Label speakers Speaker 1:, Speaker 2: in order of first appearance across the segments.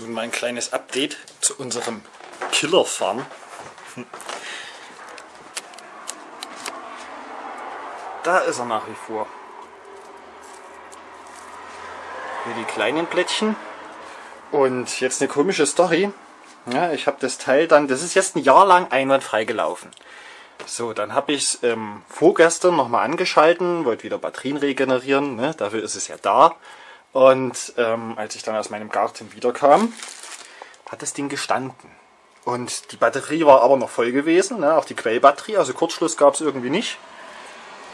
Speaker 1: Nun mal ein kleines Update zu unserem Killer-Farm. Da ist er nach wie vor. Hier die kleinen Blättchen. Und jetzt eine komische Story. Ja, ich habe das Teil dann, das ist jetzt ein Jahr lang einwandfrei gelaufen. So, dann habe ich es ähm, vorgestern nochmal angeschalten, wollte wieder Batterien regenerieren, ne? dafür ist es ja da. Und ähm, als ich dann aus meinem Garten wiederkam, hat das Ding gestanden. Und die Batterie war aber noch voll gewesen, ne? auch die Quellbatterie, also Kurzschluss gab es irgendwie nicht.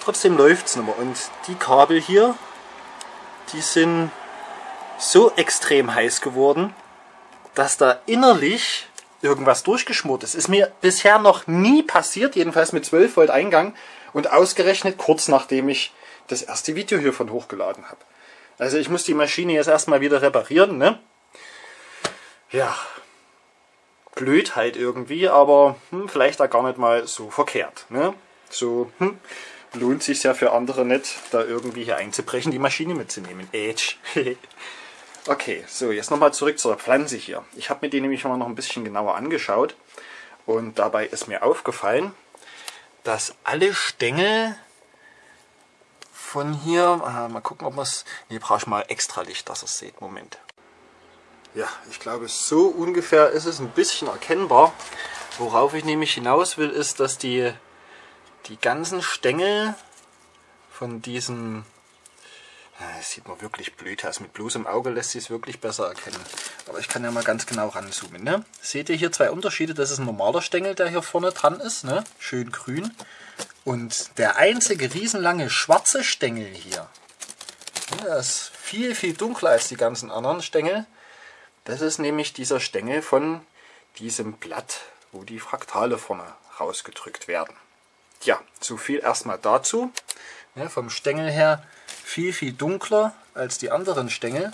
Speaker 1: Trotzdem läuft es mehr. Und die Kabel hier, die sind so extrem heiß geworden, dass da innerlich irgendwas durchgeschmort ist. Ist mir bisher noch nie passiert, jedenfalls mit 12 Volt Eingang und ausgerechnet kurz nachdem ich das erste Video hiervon hochgeladen habe. Also ich muss die Maschine jetzt erstmal wieder reparieren, ne? Ja, blöd halt irgendwie, aber hm, vielleicht auch gar nicht mal so verkehrt, ne? So, hm, lohnt sich ja für andere nicht, da irgendwie hier einzubrechen, die Maschine mitzunehmen. Edge. okay, so, jetzt nochmal zurück zur Pflanze hier. Ich habe mir die nämlich mal noch ein bisschen genauer angeschaut und dabei ist mir aufgefallen, dass alle Stängel von hier. Ah, mal gucken, ob man es... Hier brauche ich mal extra Licht, dass ihr es seht. Moment. Ja, ich glaube, so ungefähr ist es ein bisschen erkennbar. Worauf ich nämlich hinaus will, ist, dass die, die ganzen Stängel von diesem... Das sieht man wirklich blöd aus. Mit bloßem Auge lässt sich es wirklich besser erkennen. Aber ich kann ja mal ganz genau ranzoomen. Ne? Seht ihr hier zwei Unterschiede? Das ist ein normaler Stängel, der hier vorne dran ist. Ne? Schön grün. Und der einzige riesenlange schwarze Stängel hier, der ist viel, viel dunkler als die ganzen anderen Stängel. Das ist nämlich dieser Stängel von diesem Blatt, wo die Fraktale vorne rausgedrückt werden. Ja, so viel erstmal dazu. Ja, vom Stängel her viel, viel dunkler als die anderen Stängel.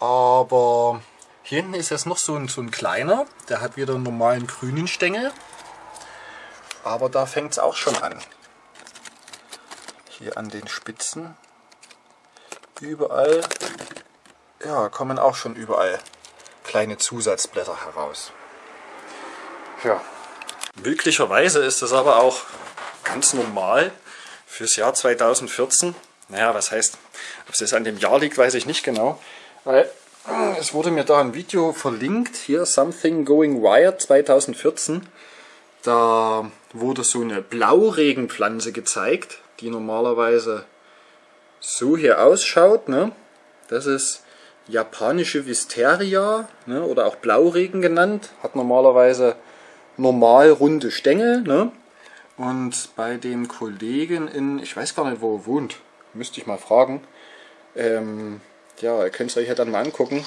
Speaker 1: Aber hier hinten ist jetzt noch so ein, so ein kleiner, der hat wieder einen normalen grünen Stängel. Aber da fängt es auch schon an. Hier an den Spitzen. Überall ja, kommen auch schon überall kleine Zusatzblätter heraus. Ja. Möglicherweise ist das aber auch ganz normal fürs Jahr 2014. Naja, was heißt, ob es an dem Jahr liegt, weiß ich nicht genau. Weil es wurde mir da ein Video verlinkt, hier Something Going Wired 2014. Da wurde so eine Blauregenpflanze gezeigt, die normalerweise so hier ausschaut. Ne? Das ist japanische Wisteria ne? oder auch Blauregen genannt. Hat normalerweise normal runde Stängel. Ne? Und bei dem Kollegen in, ich weiß gar nicht, wo er wohnt, müsste ich mal fragen. Ähm, ja, ihr könnt es euch ja dann mal angucken.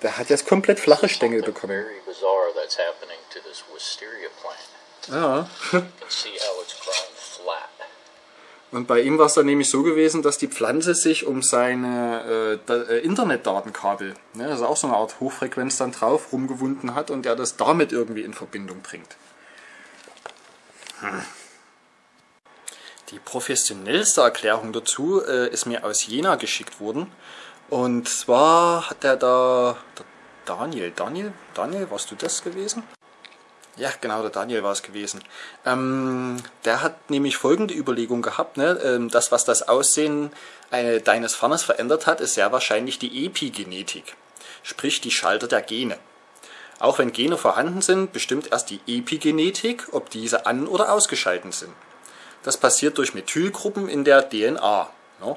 Speaker 1: Der hat jetzt komplett flache Stängel bekommen. Ja. Und bei ihm war es dann nämlich so gewesen, dass die Pflanze sich um seine äh, äh, Internetdatenkabel, ne, also auch so eine Art Hochfrequenz dann drauf, rumgewunden hat und er das damit irgendwie in Verbindung bringt. Hm. Die professionellste Erklärung dazu äh, ist mir aus Jena geschickt worden. Und zwar hat er da, der Daniel, Daniel, Daniel, warst du das gewesen? Ja, genau, der Daniel war es gewesen. Ähm, der hat nämlich folgende Überlegung gehabt, ne? Ähm, das, was das Aussehen eine, deines Farnes verändert hat, ist sehr wahrscheinlich die Epigenetik, sprich die Schalter der Gene. Auch wenn Gene vorhanden sind, bestimmt erst die Epigenetik, ob diese an- oder ausgeschaltet sind. Das passiert durch Methylgruppen in der DNA. Ne?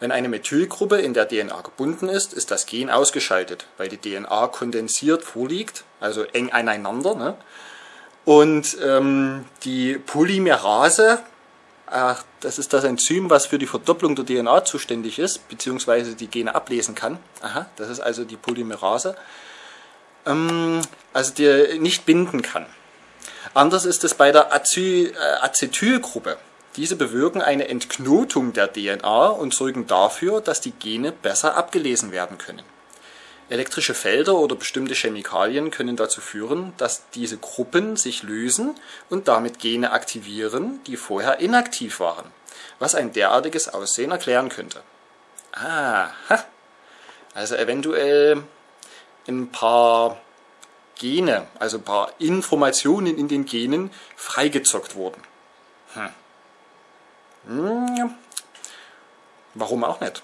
Speaker 1: Wenn eine Methylgruppe in der DNA gebunden ist, ist das Gen ausgeschaltet, weil die DNA kondensiert vorliegt, also eng aneinander. Ne? Und ähm, die Polymerase, äh, das ist das Enzym, was für die Verdopplung der DNA zuständig ist, beziehungsweise die Gene ablesen kann. Aha, das ist also die Polymerase. Ähm, also die nicht binden kann. Anders ist es bei der Acetylgruppe. Diese bewirken eine Entknotung der DNA und sorgen dafür, dass die Gene besser abgelesen werden können. Elektrische Felder oder bestimmte Chemikalien können dazu führen, dass diese Gruppen sich lösen und damit Gene aktivieren, die vorher inaktiv waren, was ein derartiges Aussehen erklären könnte. Aha. Also eventuell ein paar Gene, also ein paar Informationen in den Genen freigezockt wurden. Hm. Warum auch nicht?